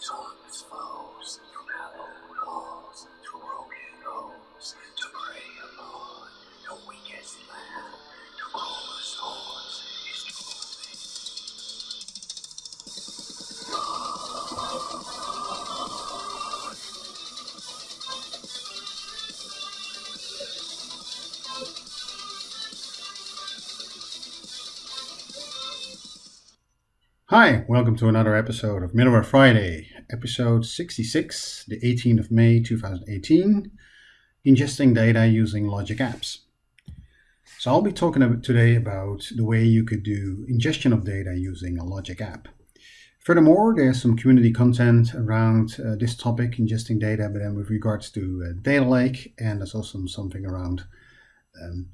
to broken to upon the weakest land, to. Hi, welcome to another episode of Middleware Friday, episode 66, the 18th of May 2018, ingesting data using Logic Apps. So I'll be talking today about the way you could do ingestion of data using a Logic app. Furthermore, there's some community content around uh, this topic, ingesting data, but then with regards to uh, data lake, and there's also something around um,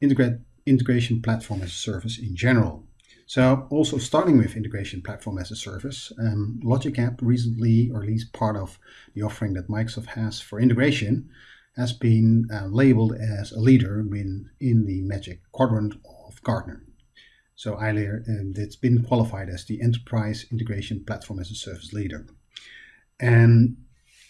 integrate, integration platform as a service in general. So also starting with integration platform as a service, um, Logic App recently, or at least part of the offering that Microsoft has for integration, has been uh, labeled as a leader in, in the Magic Quadrant of Gartner. So earlier, um, it's been qualified as the Enterprise Integration Platform as a Service leader. And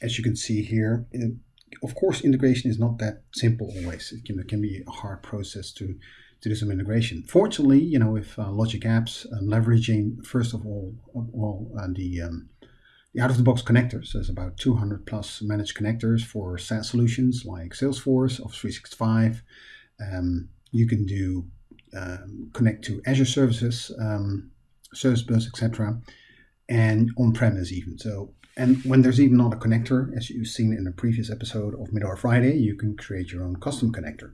as you can see here, it, of course, integration is not that simple always. It can, it can be a hard process to to do some integration. Fortunately, you know, with uh, Logic Apps uh, leveraging first of all, all uh, the, um, the out-of-the-box connectors. There's about 200 plus managed connectors for SaaS solutions like Salesforce, Office 365. Um, you can do um, connect to Azure services, um, Service Bus, etc., and on-premise even. So, and when there's even not a connector, as you've seen in a previous episode of Middleware Friday, you can create your own custom connector.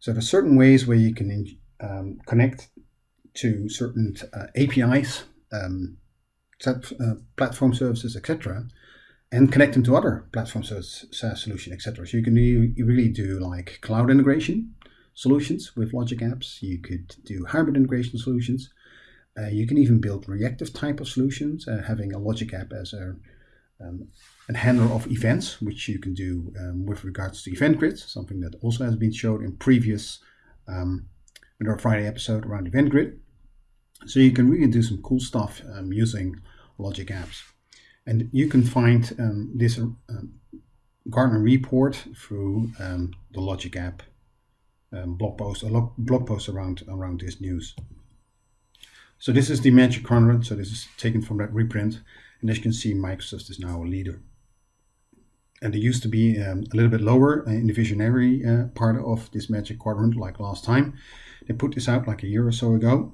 So there's certain ways where you can um, connect to certain uh, APIs, um, uh, platform services, etc., and connect them to other platform service SaaS solution, etc. So you can really, really do like cloud integration solutions with Logic Apps. You could do hybrid integration solutions. Uh, you can even build reactive type of solutions, uh, having a Logic App as a um, a handler of events, which you can do um, with regards to event grids, something that also has been shown in previous um, our Friday episode around event grid. So you can really do some cool stuff um, using Logic Apps. And you can find um, this um, Gartner report through um, the Logic App blog post, a blog post around, around this news. So this is the Magic Quadrant. So this is taken from that reprint. And as you can see, Microsoft is now a leader and they used to be um, a little bit lower in the visionary uh, part of this magic quadrant like last time. They put this out like a year or so ago.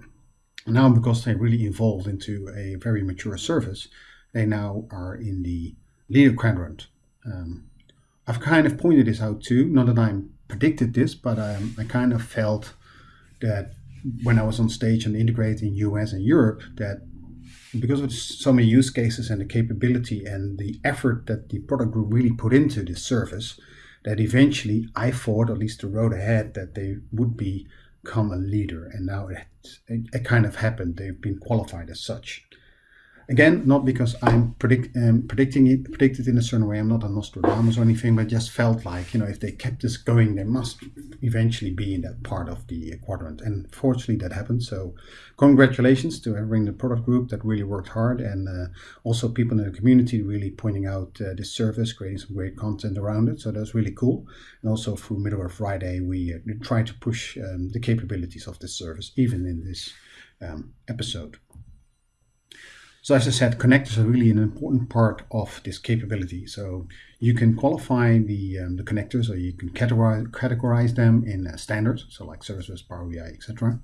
Now because they really evolved into a very mature service, they now are in the leader quadrant. Um, I've kind of pointed this out too, not that I predicted this, but um, I kind of felt that when I was on stage and integrating US and Europe, that because of so many use cases and the capability and the effort that the product group really put into this service, that eventually I thought, at least the road ahead, that they would become a leader. And now it, it, it kind of happened. They've been qualified as such. Again, not because I'm predict, um, predicting it, predicted in a certain way. I'm not a Nostradamus or anything, but just felt like, you know, if they kept this going, they must eventually be in that part of the quadrant. And fortunately, that happened. So, congratulations to everyone in the product group that really worked hard, and uh, also people in the community really pointing out uh, this service, creating some great content around it. So that's really cool. And also through Middleware Friday, we uh, try to push um, the capabilities of this service, even in this um, episode. So as I said, connectors are really an important part of this capability. So you can qualify the, um, the connectors or you can categorize, categorize them in uh, standards, so like Service Power BI, etc.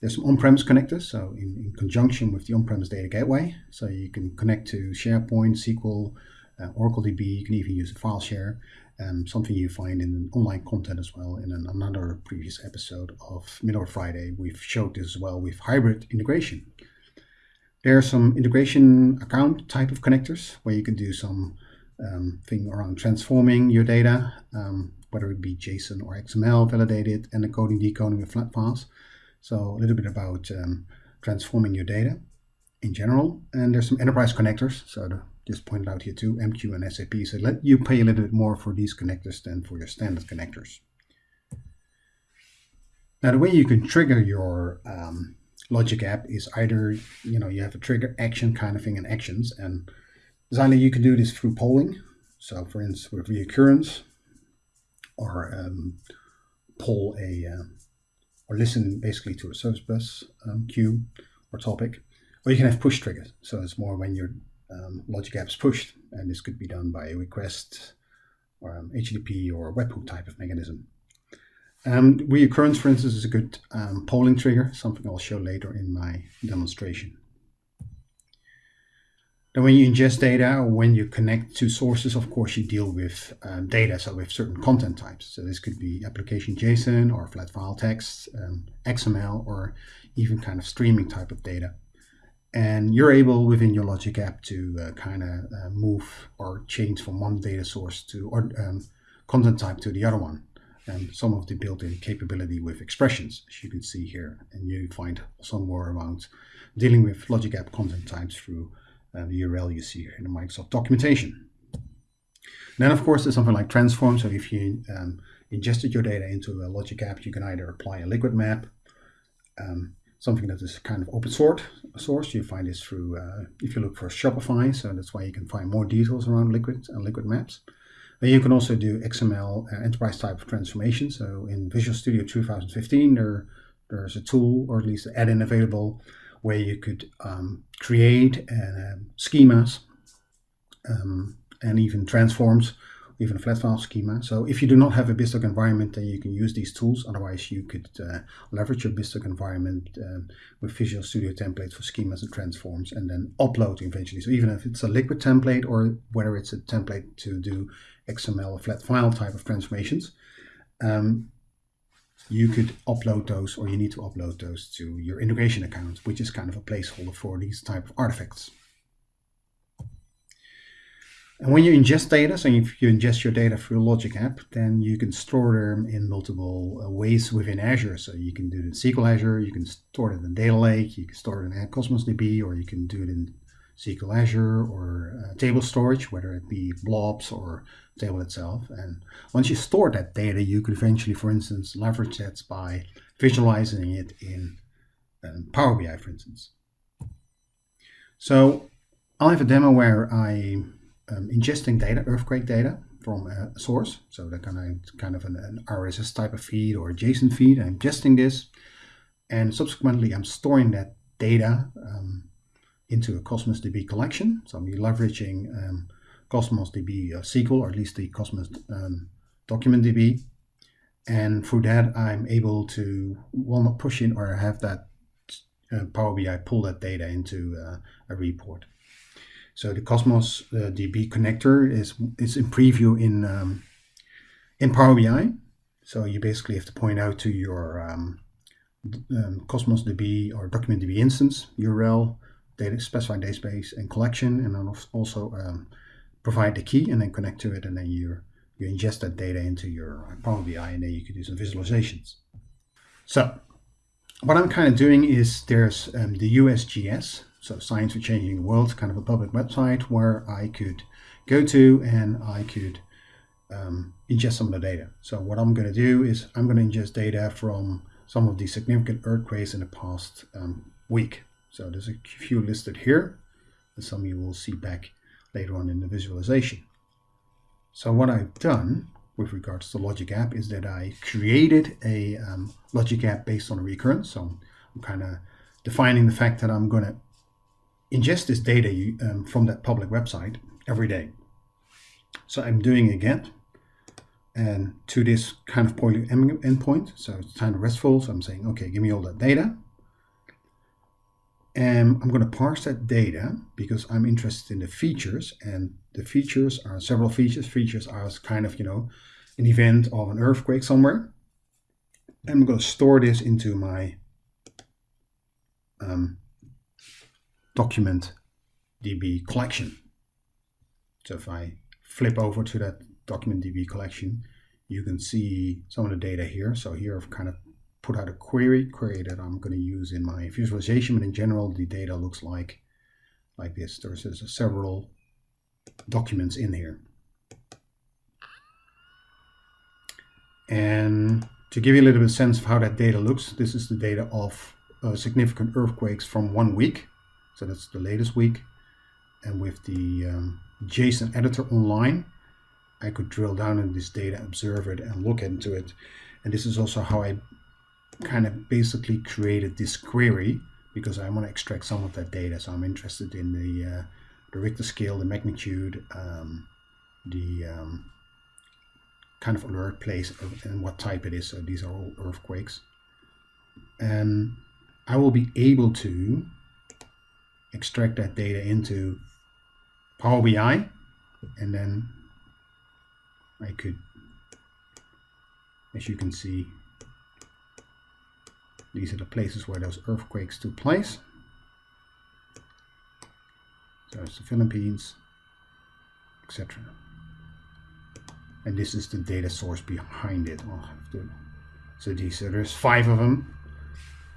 There's some on-premise connectors, so in, in, conjunction with the on-premise data gateway. So you can connect to SharePoint, SQL, uh, Oracle DB, you can even use a file share, um, something you find in online content as well. In an, another previous episode of Middleware Friday, we've showed this as well with hybrid integration. There are some integration account type of connectors where you can do some um, thing around transforming your data, um, whether it be JSON or XML, validated, and encoding, decoding with flat files. So a little bit about um, transforming your data in general. And there's some enterprise connectors. So the, just pointed out here too, MQ and SAP. So let you pay a little bit more for these connectors than for your standard connectors. Now the way you can trigger your um, logic app is either you know you have a trigger action kind of thing and actions and Designer, you can do this through polling. So for instance, with reoccurrence, or um, a, uh, or listen basically to a service bus um, queue or topic. Or you can have push triggers. So it's more when your um, logic app is pushed. And this could be done by a request or um, HTTP or webhook type of mechanism. Um, reoccurrence, for instance, is a good um, polling trigger, something I'll show later in my demonstration. Then when you ingest data or when you connect to sources, of course, you deal with um, data, so with certain content types. So this could be application JSON or flat file text, um, XML, or even kind of streaming type of data. And you're able within your Logic app to uh, kind of uh, move or change from one data source to or um, content type to the other one. And some of the built-in capability with expressions, as you can see here. And you find some more around dealing with Logic app content types through uh, the URL you see here in the Microsoft documentation. Then, of course, there's something like transform. So if you um, ingested your data into a Logic app, you can either apply a liquid map, um, something that is kind of open source. Source you find this through uh, if you look for Shopify, so that's why you can find more details around liquid and liquid maps. But you can also do XML uh, enterprise type transformation. So in Visual Studio 2015, there there's a tool or at least an add-in available where you could um, create uh, schemas um, and even transforms, even a flat file schema. So if you do not have a BizTalk environment, then you can use these tools. Otherwise, you could uh, leverage your BizTalk environment um, with Visual Studio templates for schemas and transforms, and then upload eventually. So even if it's a liquid template or whether it's a template to do XML flat file type of transformations, um, you could upload those or you need to upload those to your integration account, which is kind of a placeholder for these type of artifacts. And when you ingest data, so if you ingest your data through a Logic app, then you can store them in multiple uh, ways within Azure. So you can do it in SQL Azure, you can store it in Data Lake, you can store it in Cosmos DB, or you can do it in SQL Azure or uh, table storage, whether it be blobs or table itself. And once you store that data, you could eventually, for instance, leverage that by visualizing it in um, Power BI, for instance. So I'll have a demo where I um, ingesting data, earthquake data from a source. So that kind of kind of an, an RSS type of feed or a JSON feed. I'm ingesting this, and subsequently I'm storing that data um, into a Cosmos DB collection. So I'm leveraging um, Cosmos DB uh, SQL, or at least the Cosmos um, document DB. And through that, I'm able to, well, not push in or have that uh, Power BI pull that data into uh, a report. So the Cosmos uh, DB connector is is in preview in um, in Power BI. So you basically have to point out to your um, um, Cosmos DB or document DB instance URL data specified database and collection, and then also um, provide the key and then connect to it, and then you you ingest that data into your Power BI, and then you can do some visualizations. So what I'm kind of doing is there's um, the USGS, so Science for Changing the World, kind of a public website where I could go to and I could um, ingest some of the data. So what I'm going to do is I'm going to ingest data from some of the significant earthquakes in the past um, week. So there's a few listed here, and some you will see back later on in the visualization. So what I've done with regards to Logic App is that I created a um, Logic App based on a recurrence. So I'm kind of defining the fact that I'm going to ingest this data um, from that public website every day. So I'm doing a and to this kind of poly endpoint. So it's kind of RESTful. So I'm saying, okay, give me all that data. And I'm going to parse that data because I'm interested in the features and the features are several features. Features are kind of, you know, an event of an earthquake somewhere. And I'm going to store this into my um, document DB collection. So if I flip over to that document DB collection, you can see some of the data here. So here I've kind of put out a query, query that I'm going to use in my visualization, but in general, the data looks like, like this. There's, there's several documents in here. And to give you a little bit of sense of how that data looks, this is the data of uh, significant earthquakes from one week. So that's the latest week. and with the um, JSON editor online, I could drill down in this data, observe it, and look into it. And this is also how I kind of basically created this query because I want to extract some of that data. So I'm interested in the, uh, the Richter scale, the magnitude, um, the um, kind of alert place and what type it is. So these are all earthquakes. And I will be able to extract that data into Power BI and then I could, as you can see, these are the places where those earthquakes took place. It's the Philippines, etc. And this is the data source behind it. I'll have to, so these there's five of them,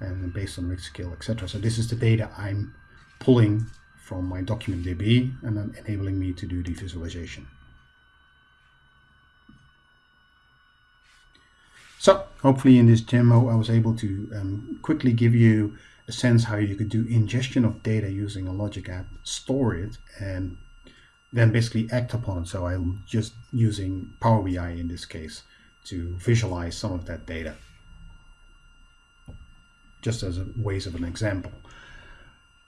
and based on Richter scale, etc. So this is the data I'm pulling from my document DB and then enabling me to do the visualization. So hopefully in this demo I was able to um, quickly give you a sense how you could do ingestion of data using a logic app, store it, and then basically act upon it. So I'm just using Power BI in this case to visualize some of that data. Just as a ways of an example.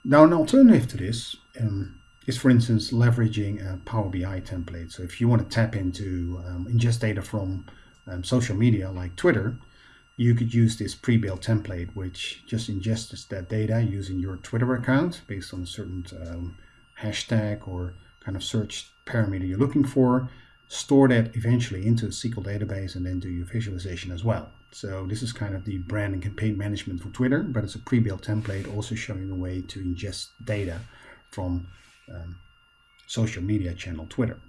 Now an alternative to this um, is for instance leveraging a Power BI template. So if you want to tap into um, ingest data from um, social media like Twitter, you could use this pre-built template which just ingests that data using your Twitter account based on a certain um, hashtag or kind of search parameter you're looking for, store that eventually into a SQL database and then do your visualization as well. So this is kind of the brand and campaign management for Twitter, but it's a pre-built template also showing a way to ingest data from um, social media channel Twitter.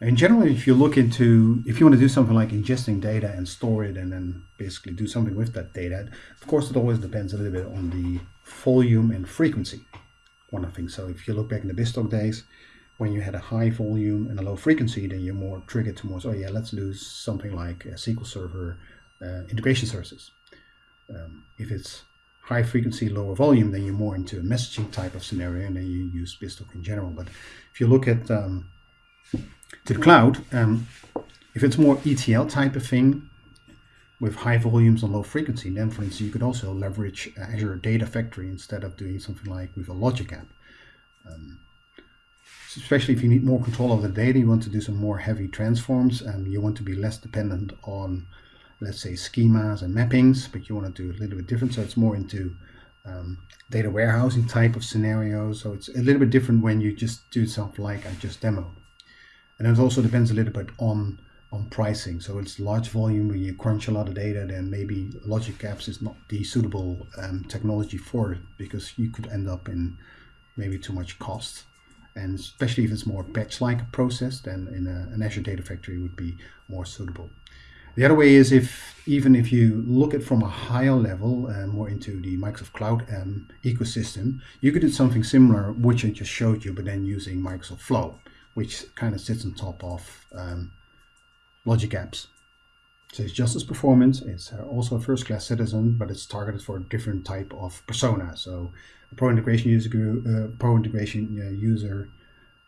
In general, if you look into, if you want to do something like ingesting data and store it and then basically do something with that data, of course, it always depends a little bit on the volume and frequency. One of the things. So if you look back in the BizTalk days, when you had a high volume and a low frequency, then you're more triggered towards, oh yeah, let's lose something like SQL Server uh, integration services. Um, if it's high frequency, lower volume, then you're more into a messaging type of scenario, and then you use BizTalk in general. But if you look at um, to the cloud, um, if it's more ETL type of thing with high volumes and low frequency, then for instance, you could also leverage Azure Data Factory instead of doing something like with a Logic app. Um, especially if you need more control of the data, you want to do some more heavy transforms, and you want to be less dependent on, let's say, schemas and mappings, but you want to do a little bit different. So it's more into um, data warehousing type of scenarios. So it's a little bit different when you just do something like I just demoed. And it also depends a little bit on on pricing. So it's large volume when you crunch a lot of data, then maybe Logic Apps is not the suitable um, technology for it because you could end up in maybe too much cost. And especially if it's more batch-like process, then in a, an Azure Data Factory would be more suitable. The other way is if even if you look at from a higher level, uh, more into the Microsoft Cloud um, ecosystem, you could do something similar, which I just showed you, but then using Microsoft Flow which kind of sits on top of um, Logic Apps. So it's just as performance, it's uh, also a first-class citizen, but it's targeted for a different type of persona. So a pro integration user, uh, uh, user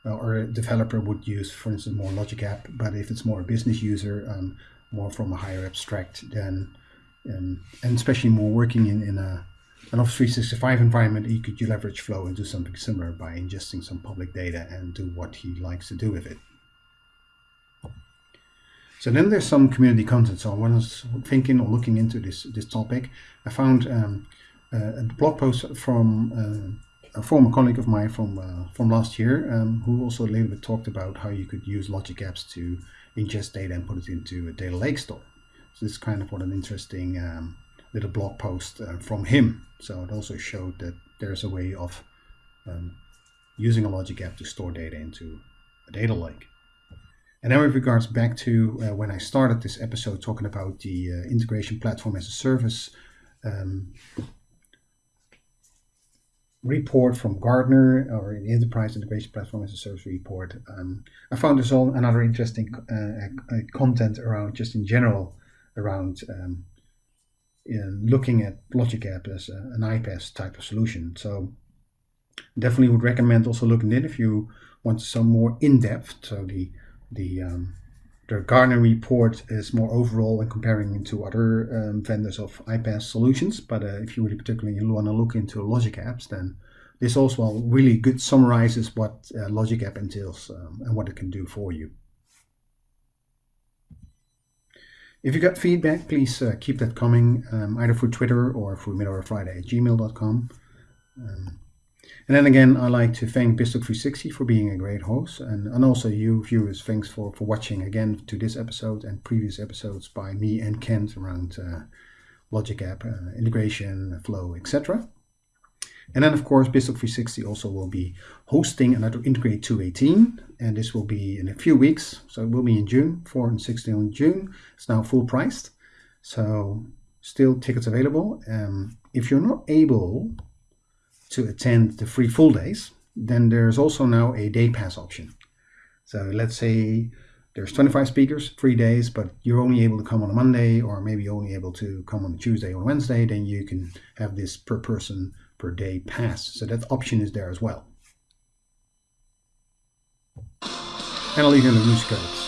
uh, or a developer would use, for instance, more Logic App. But if it's more a business user, um, more from a higher abstract, then um, and especially more working in, in a an Office 365 environment, you could leverage Flow and do something similar by ingesting some public data and do what he likes to do with it. So then there's some community content. So when I was thinking or looking into this this topic, I found um, a blog post from uh, a former colleague of mine from uh, from last year, um, who also a little bit talked about how you could use Logic Apps to ingest data and put it into a data lake store. So this is kind of what an interesting um, little blog post uh, from him. So it also showed that there's a way of um, using a logic app to store data into a data lake. And then with regards back to uh, when I started this episode talking about the uh, integration platform as a service um, report from Gartner or the enterprise integration platform as a service report, um, I found this all another interesting uh, uh, content around just in general around um, looking at Logic App as a, an iPaaS type of solution. So Definitely would recommend also looking in if you want some more in-depth. So the the um, the Gartner report is more overall and comparing into other um, vendors of iPaaS solutions. But uh, if you really particularly want to look into Logic apps, then this also really good summarizes what uh, Logic app entails um, and what it can do for you. If you got feedback, please uh, keep that coming um, either through Twitter or through middlewarefriday at gmail.com. Um, and then again, I'd like to thank BizTalk360 for being a great host, and, and also you viewers, thanks for, for watching again to this episode and previous episodes by me and Kent around uh, Logic App, uh, integration, flow, etc. And then of course, BizTalk360 also will be hosting another Integrate 218, and this will be in a few weeks. So it will be in June, 4 and 16 in June. It's now full priced, so still tickets available. Um, if you're not able to attend the free full days, then there's also now a day pass option. So let's say there's 25 speakers, three days, but you're only able to come on a Monday or maybe only able to come on a Tuesday or Wednesday, then you can have this per person per day pass. So that option is there as well. And I'll leave you in the loose codes.